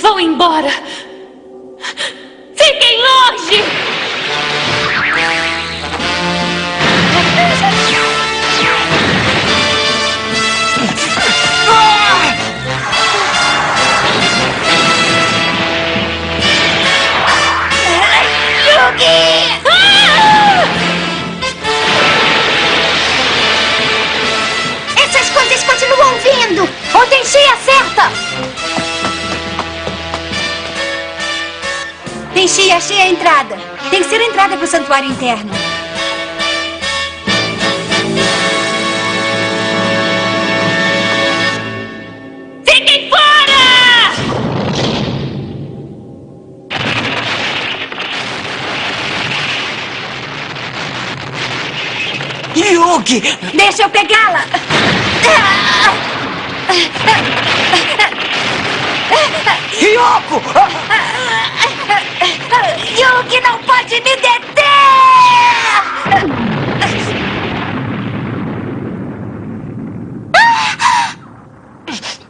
Vão embora. Fiquem longe! Tenchi, achei a entrada. Tem que ser a entrada para o santuário interno. Fiquem fora! Yugi! Deixa eu pegá-la! Ryoko! Pode me deter!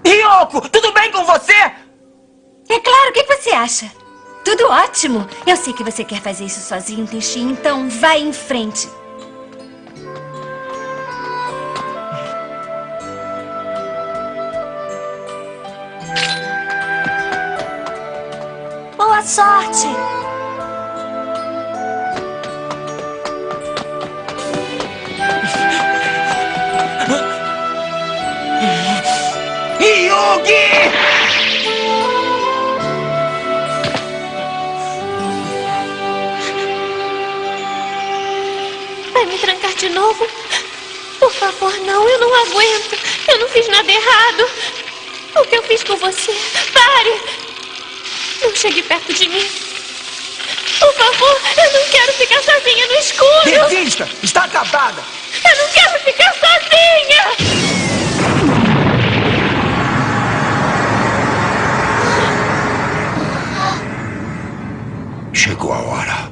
Ryoko, tudo bem com você? É claro, o que você acha? Tudo ótimo. Eu sei que você quer fazer isso sozinho, Tenchi, então vai em frente. Boa sorte! Yugi! Vai me trancar de novo? Por favor, não, eu não aguento. Eu não fiz nada errado. O que eu fiz com você? Pare! Não chegue perto de mim. Por favor, eu não quero ficar sozinha no escuro. Desista! Está acabada! Eu não quero ficar sozinha! Chegou a hora.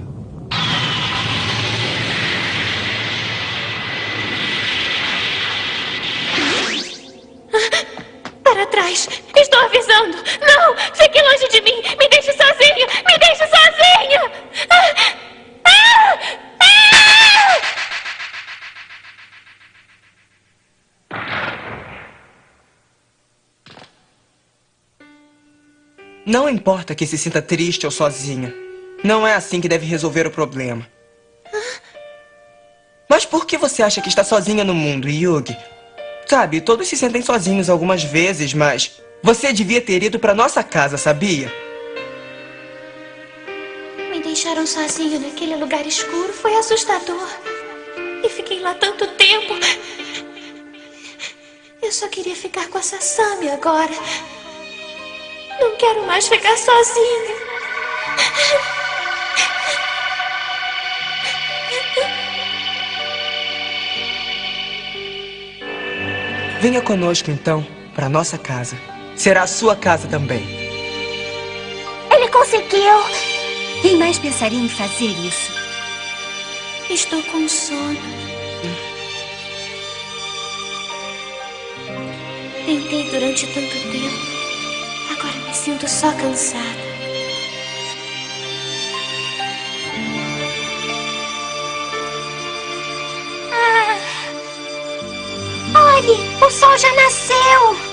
Para trás! Estou avisando! Não! Fique longe de mim! Me deixe sozinha! Me deixe sozinha! Ah! Ah! Ah! Não importa que se sinta triste ou sozinha. Não é assim que deve resolver o problema. Mas por que você acha que está sozinha no mundo, Yugi? Sabe, todos se sentem sozinhos algumas vezes, mas você devia ter ido para nossa casa, sabia? Me deixaram sozinho naquele lugar escuro foi assustador. E fiquei lá tanto tempo. Eu só queria ficar com a Sasami agora. Não quero mais ficar sozinha. Venha conosco então para nossa casa. Será a sua casa também. Ele conseguiu! Quem mais pensaria em fazer isso? Estou com sono. Tentei durante tanto tempo. Agora me sinto só cansada. O sol já nasceu!